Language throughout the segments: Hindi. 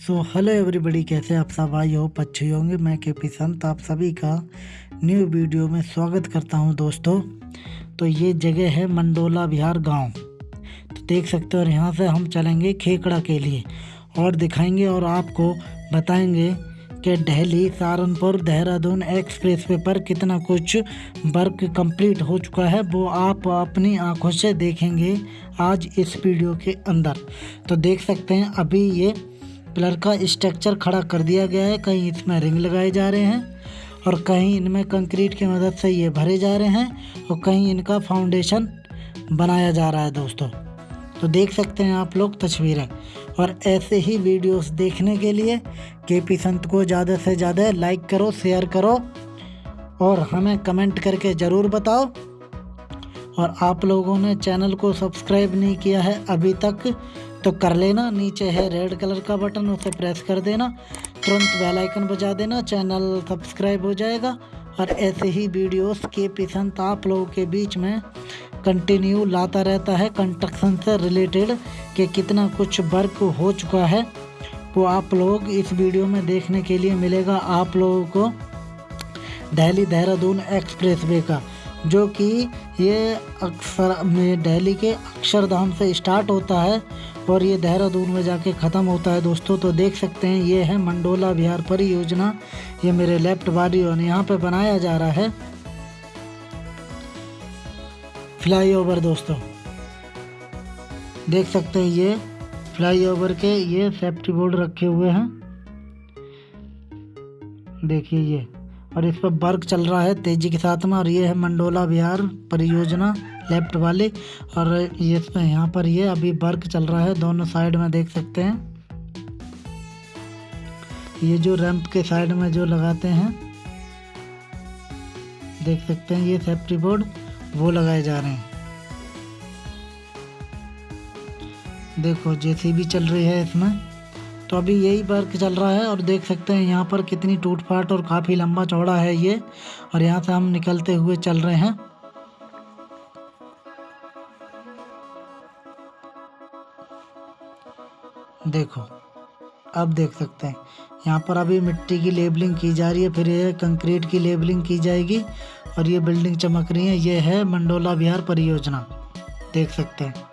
सो हेलो एवरीबॉडी कैसे आप सब? आई हो अच्छे होंगे। मैं के पी संत, आप सभी का न्यू वीडियो में स्वागत करता हूँ दोस्तों। तो ये जगह है मंडोला बिहार गाँव। तो देख सकते हो और यहाँ से हम चलेंगे खेकड़ा के लिए और दिखाएँगे और आपको बताएँगे कि दिल्ली सहारनपुर देहरादून एक्सप्रेस वे पर कितना कुछ वर्क कंप्लीट हो चुका है। वो आप अपनी आँखों से देखेंगे आज इस वीडियो के अंदर। तो देख सकते हैं, अभी ये पिलर का स्ट्रक्चर खड़ा कर दिया गया है। कहीं इसमें रिंग लगाए जा रहे हैं और कहीं इनमें कंक्रीट की मदद से ये भरे जा रहे हैं और कहीं इनका फाउंडेशन बनाया जा रहा है दोस्तों। तो देख सकते हैं आप लोग तस्वीरें। और ऐसे ही वीडियोस देखने के लिए के पी संत को ज़्यादा से ज़्यादा लाइक करो शेयर करो और हमें कमेंट करके ज़रूर बताओ। और आप लोगों ने चैनल को सब्सक्राइब नहीं किया है अभी तक तो कर लेना, नीचे है रेड कलर का बटन, उसे प्रेस कर देना। तुरंत बेल आइकन बजा देना चैनल सब्सक्राइब हो जाएगा। और ऐसे ही वीडियोस के पसंद आप लोगों के बीच में कंटिन्यू लाता रहता है। कंस्ट्रक्शन से रिलेटेड कि कितना कुछ वर्क हो चुका है, वो आप लोग इस वीडियो में देखने के लिए मिलेगा आप लोगों को दिल्ली देहरादून एक्सप्रेस का, जो कि ये अक्सर में दिल्ली के अक्षरधाम से स्टार्ट होता है और ये देहरादून में जाके ख़त्म होता है। दोस्तों तो देख सकते हैं, ये है मंडोला बिहार परियोजना। ये मेरे लेफ़्ट बारी और यहाँ पे बनाया जा रहा है। फ्लाईओवर दोस्तों। देख सकते हैं, ये फ्लाईओवर के ये सेफ्टी बोर्ड रखे हुए हैं। देखिए ये। और इस पर वर्क चल रहा है तेज़ी के साथ में, और ये है मंडोला बिहार परियोजना लेफ़्ट वाले, और ये इसमें यहाँ पर ये अभी वर्क चल रहा है, दोनों साइड में देख सकते हैं। ये जो रैंप के साइड में जो लगाते हैं, देख सकते हैं, ये सेफ्टी बोर्ड, वो लगाए जा रहे हैं। देखो, जेसीबी चल रही है इसमें। तो अभी यही वर्क चल रहा है और देख सकते हैं यहाँ पर कितनी टूट फाट और काफ़ी लंबा चौड़ा है ये और यहाँ से हम निकलते हुए चल रहे हैं। देखो, अब देख सकते हैं। यहाँ पर अभी मिट्टी की लेबलिंग की जा रही है, फिर ये कंक्रीट की लेबलिंग की जाएगी और ये बिल्डिंग चमक रही है। ये है मंडोला बिहार परियोजना। देख सकते हैं।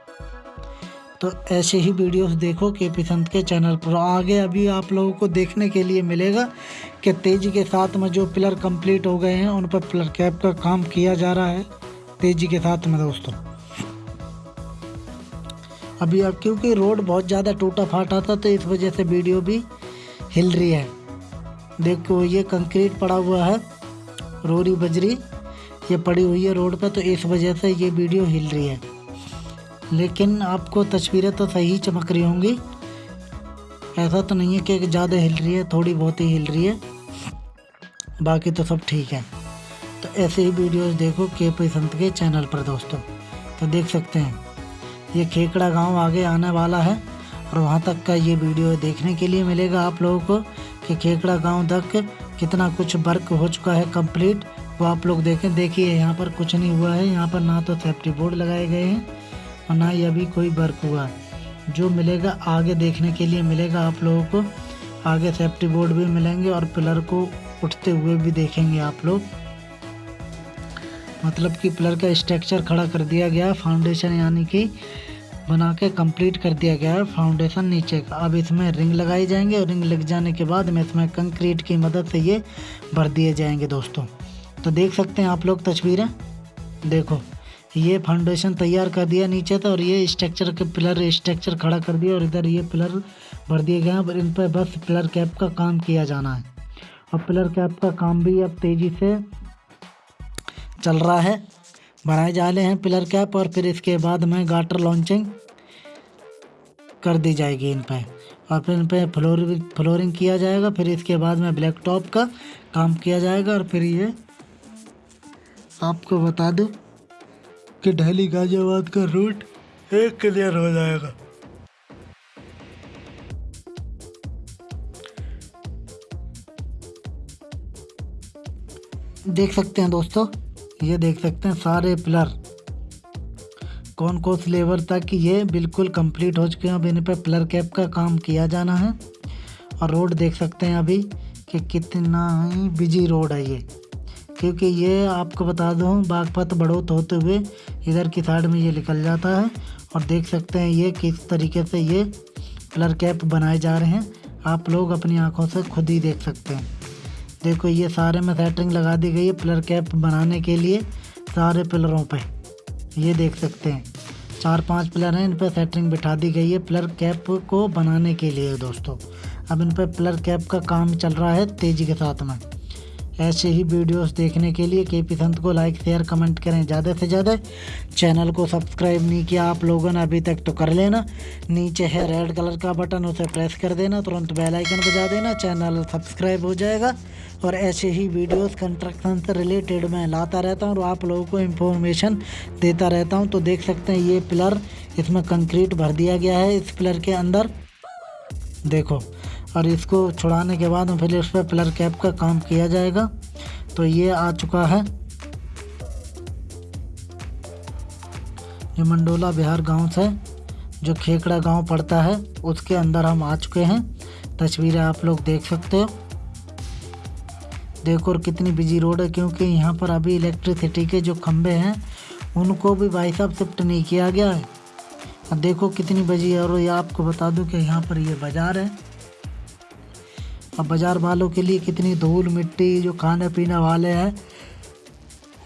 तो ऐसे ही वीडियोस देखो के पी संत के चैनल पर। आगे अभी आप लोगों को देखने के लिए मिलेगा कि तेज़ी के साथ में जो पिलर कंप्लीट हो गए हैं, उन पर पिलर कैप का काम किया जा रहा है। तेज़ी के साथ में दोस्तों। अभी अब क्योंकि रोड बहुत ज़्यादा टूटा फाटा था तो इस वजह से वीडियो भी हिल रही है। देखो, ये कंक्रीट पड़ा हुआ है, रोरी बजरी, ये पड़ी हुई है रोड पर तो इस वजह से ये वीडियो हिल रही है। लेकिन आपको तस्वीरें तो सही चमक रही होंगी। ऐसा तो नहीं है कि ज़्यादा हिल रही है, थोड़ी बहुत ही हिल रही है। बाकी तो सब ठीक है। तो ऐसे ही वीडियोस देखो के पी संत के चैनल पर दोस्तों। तो देख सकते हैं, ये खेकड़ा गाँव आगे आने वाला है और वहाँ तक का ये वीडियो देखने के लिए मिलेगा आप लोगों को कि खेकड़ा गाँव तक कितना कुछ वर्क हो चुका है कंप्लीट। वो आप लोग देखें, देखिए, यहाँ पर कुछ नहीं हुआ है। यहाँ पर ना तो सेफ्टी बोर्ड लगाए गए हैं और ना ही अभी कोई वर्क हुआ। जो मिलेगा आगे देखने के लिए मिलेगा आप लोगों को। आगे सेफ्टी बोर्ड भी मिलेंगे और पिलर को उठते हुए भी देखेंगे आप लोग। मतलब कि पिलर का स्ट्रक्चर खड़ा कर दिया गया फाउंडेशन यानी कि बना के कंप्लीट कर दिया गया है फाउंडेशन नीचे का। अब इसमें रिंग लगाई जाएँगे और रिंग लग जाने के बाद में इसमें कंक्रीट की मदद से ये भर दिए जाएँगे दोस्तों। तो देख सकते हैं आप लोग तस्वीरें। देखो। ये फाउंडेशन तैयार कर दिया नीचे तो और ये स्ट्रक्चर के पिलर स्ट्रक्चर खड़ा कर दिया, और इधर ये पिलर भर दिए गए हैं। और इन पर बस पिलर कैप का काम किया जाना है। और पिलर कैप का काम भी अब तेज़ी से चल रहा है। बनाए जा रहे हैं पिलर कैप और फिर इसके बाद में गाटर लॉन्चिंग कर दी जाएगी इन पर और फिर इन पर फ्लोर फ्लोरिंग किया जाएगा, फिर इसके बाद में ब्लैक टॉप का काम किया जाएगा, और फिर ये आपको बता दूँ। कि दिल्ली गाजियाबाद का रूट एक क्लियर हो जाएगा। देख सकते हैं दोस्तों, ये देख सकते हैं सारे पिलर कौन कौन से लेवल तक ये बिल्कुल कंप्लीट हो चुके हैं। अब इन पर पिलर कैप का काम किया जाना है। और रोड देख सकते हैं अभी कि कितना ही बिज़ी रोड है ये। क्योंकि ये आपको बता दूँ, बागपत बड़ोत होते हुए इधर की साइड में ये निकल जाता है और देख सकते हैं ये किस तरीके से ये पिलर कैप बनाए जा रहे हैं। आप लोग अपनी आँखों से खुद ही देख सकते हैं। देखो, ये सारे में सेटिंग लगा दी गई है पिलर कैप बनाने के लिए सारे पिलरों पे। ये देख सकते हैं। चार पाँच पिलर हैं, इन पर सेटिंग बिठा दी गई है पिलर कैप को बनाने के लिए दोस्तों। अब इन पर पिलर कैप का काम चल रहा है तेज़ी के साथ में। ऐसे ही वीडियोस देखने के लिए के पी संत को लाइक शेयर कमेंट करें। ज़्यादा से ज़्यादा चैनल को सब्सक्राइब नहीं किया आप लोगों ने अभी तक तो कर लेना। नीचे है रेड कलर का बटन उसे प्रेस कर देना। तुरंत बेल आइकन बजा देना। चैनल सब्सक्राइब हो जाएगा। और ऐसे ही वीडियोस कंस्ट्रक्शन से रिलेटेड मैं लाता रहता हूँ और आप लोगों को इन्फॉर्मेशन देता रहता हूँ। तो देख सकते हैं ये पिलर इसमें कंक्रीट भर दिया गया है। इस पिलर के अंदर देखो और इसको छुड़ाने के बाद फिर इस पर पिलर कैप का काम किया जाएगा। तो ये आ चुका है। ये मंडोला बिहार गाँव से, जो खेकड़ा गाँव पड़ता है, उसके अंदर हम आ चुके हैं। तस्वीरें आप लोग देख सकते हो। देखो और कितनी बिज़ी रोड है, क्योंकि यहाँ पर अभी इलेक्ट्रिसिटी के जो खंभे हैं, उनको भी भाई साहब शिफ्ट नहीं किया गया है। देखो कितनी बजी है, और ये आपको बता दूँ कि यहाँ पर ये बाज़ार है। अब बाज़ार वालों के लिए कितनी धूल मिट्टी जो खाने पीने वाले हैं,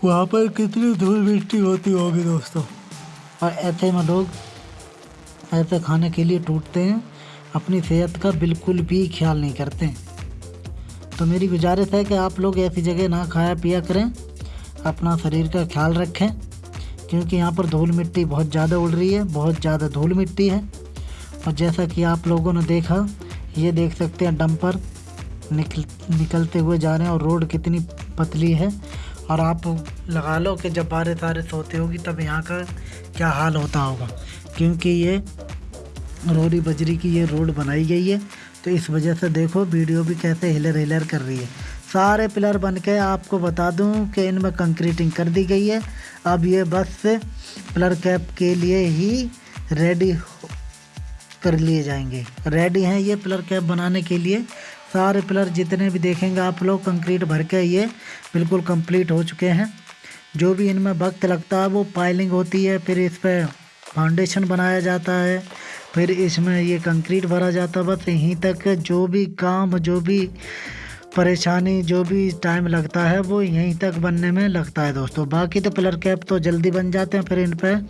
वहाँ पर कितनी धूल मिट्टी होती होगी दोस्तों? और ऐसे में लोग ऐसे खाने के लिए टूटते हैं, अपनी सेहत का बिल्कुल भी ख्याल नहीं करते तो मेरी गुजारिश है कि आप लोग ऐसी जगह ना खाया पिया करें, अपना शरीर का ख्याल रखें, क्योंकि यहाँ पर धूल मिट्टी बहुत ज़्यादा उड़ रही है, बहुत ज़्यादा धूल मिट्टी है। और जैसा कि आप लोगों ने देखा, ये देख सकते हैं डंपर निकल, निकलते हुए जा रहे हैं और रोड कितनी पतली है। और आप लगा लो कि जब बारिश वारिश होती होगी तब यहाँ का क्या हाल होता होगा। क्योंकि ये रोडी बजरी की ये रोड बनाई गई है। तो इस वजह से देखो, वीडियो भी कैसे हिलर हिलर कर रही है। सारे पिलर बन के आपको बता दूँ कि इनमें कंक्रीटिंग कर दी गई है। अब ये बस पिलर कैप के लिए ही रेडी कर लिए जाएँगे। रेडी हैं ये पिलर कैप बनाने के लिए। सारे पिलर जितने भी देखेंगे आप लोग, कंक्रीट भर के ये बिल्कुल कंप्लीट हो चुके हैं। जो भी इनमें वक्त लगता है, वो पाइलिंग होती है, फिर इस पर फाउंडेशन बनाया जाता है, फिर इसमें ये कंक्रीट भरा जाता है, बस यहीं तक जो भी काम, जो भी परेशानी, जो भी टाइम लगता है, वो यहीं तक बनने में लगता है दोस्तों। बाकी तो पिलर कैप तो जल्दी बन जाते हैं, फिर इन पर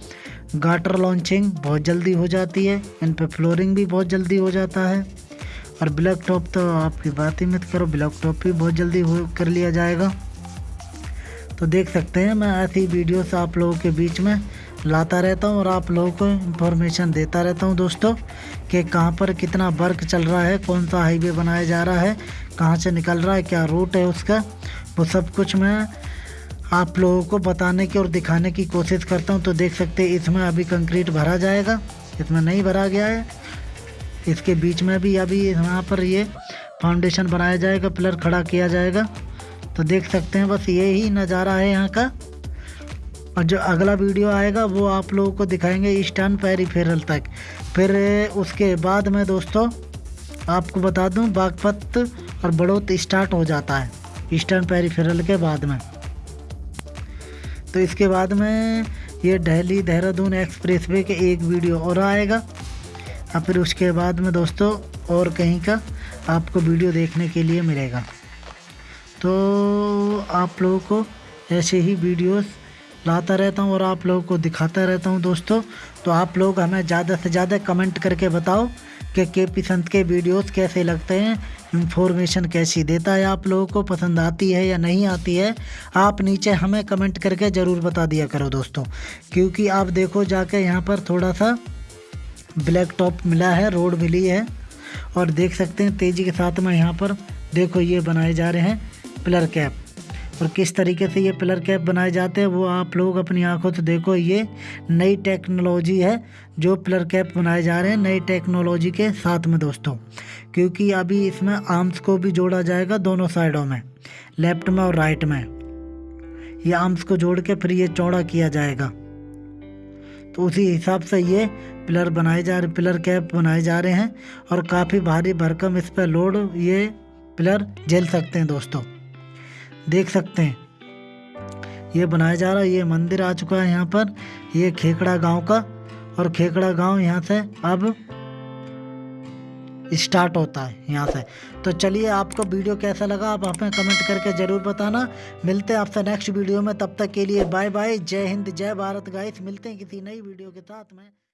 गाटर लॉन्चिंग बहुत जल्दी हो जाती है, इन पर फ्लोरिंग भी बहुत जल्दी हो जाता है। और ब्लैक टॉप तो आपकी बात ही मत करो, ब्लैक टॉप भी बहुत जल्दी हो कर लिया जाएगा। तो देख सकते हैं, मैं ऐसी वीडियोस आप लोगों के बीच में लाता रहता हूँ और आप लोगों को इन्फॉर्मेशन देता रहता हूँ दोस्तों कि कहाँ पर कितना वर्क चल रहा है, कौन सा हाईवे बनाया जा रहा है, कहाँ से निकल रहा है, क्या रूट है उसका। वो सब कुछ मैं आप लोगों को बताने की और दिखाने की कोशिश करता हूँ। तो देख सकते हैं, इसमें अभी कंक्रीट भरा जाएगा, इसमें नहीं भरा गया है। इसके बीच में भी अभी यहाँ पर ये फाउंडेशन बनाया जाएगा पिलर खड़ा किया जाएगा। तो देख सकते हैं, बस ये ही नज़ारा है यहाँ का। और जो अगला वीडियो आएगा, वो आप लोगों को दिखाएँगे ईस्टर्न पेरीफेरल तक। फिर उसके बाद में दोस्तों, आपको बता दूँ, बागपत और बड़ोत स्टार्ट हो जाता है, ईस्टर्न पेरीफेरल के बाद में। तो इसके बाद में ये दिल्ली देहरादून एक्सप्रेस वे के एक वीडियो और आएगा। और फिर उसके बाद में दोस्तों, और कहीं का आपको वीडियो देखने के लिए मिलेगा। तो आप लोगों को ऐसे ही वीडियोस लाता रहता हूँ और आप लोगों को दिखाता रहता हूँ दोस्तों। तो आप लोग हमें ज़्यादा से ज़्यादा कमेंट करके बताओ कि के पी संत के वीडियोस कैसे लगते हैं, इन्फॉर्मेशन कैसी देता है आप लोगों को, पसंद आती है या नहीं आती है। आप नीचे हमें कमेंट करके ज़रूर बता दिया करो दोस्तों। क्योंकि आप देखो जाके यहाँ पर थोड़ा सा ब्लैक टॉप मिला है, रोड मिली है। और देख सकते हैं तेज़ी के साथ में यहाँ पर देखो ये बनाए जा रहे हैं पिलर कैप। और किस तरीके से ये पिलर कैप बनाए जाते हैं, वो आप लोग अपनी आँखों से देखो, ये नई टेक्नोलॉजी है जो पिलर कैप बनाए जा रहे हैं नई टेक्नोलॉजी के साथ में दोस्तों। क्योंकि अभी इसमें आर्म्स को भी जोड़ा जाएगा दोनों साइडों में, लेफ़्ट में और राइट में। ये आर्म्स को जोड़ के फिर ये चौड़ा किया जाएगा। तो उसी हिसाब से ये पिलर बनाए जा रहे पिलर कैप बनाए जा रहे हैं और काफ़ी भारी भरकम इस पर लोड ये पिलर झेल सकते हैं दोस्तों। देख सकते हैं। ये बनाया जा रहा है, ये मंदिर आ चुका है यहाँ पर, ये खेकड़ा गाँव का और खेकड़ा गाँव यहाँ से अब स्टार्ट होता है यहाँ से। तो चलिए आपको वीडियो कैसा लगा आप हमें कमेंट करके ज़रूर बताना। मिलते हैं आपसे नेक्स्ट वीडियो में, तब तक के लिए बाय बाय जय हिंद, जय भारत गाइस मिलते हैं किसी नई वीडियो के साथ में।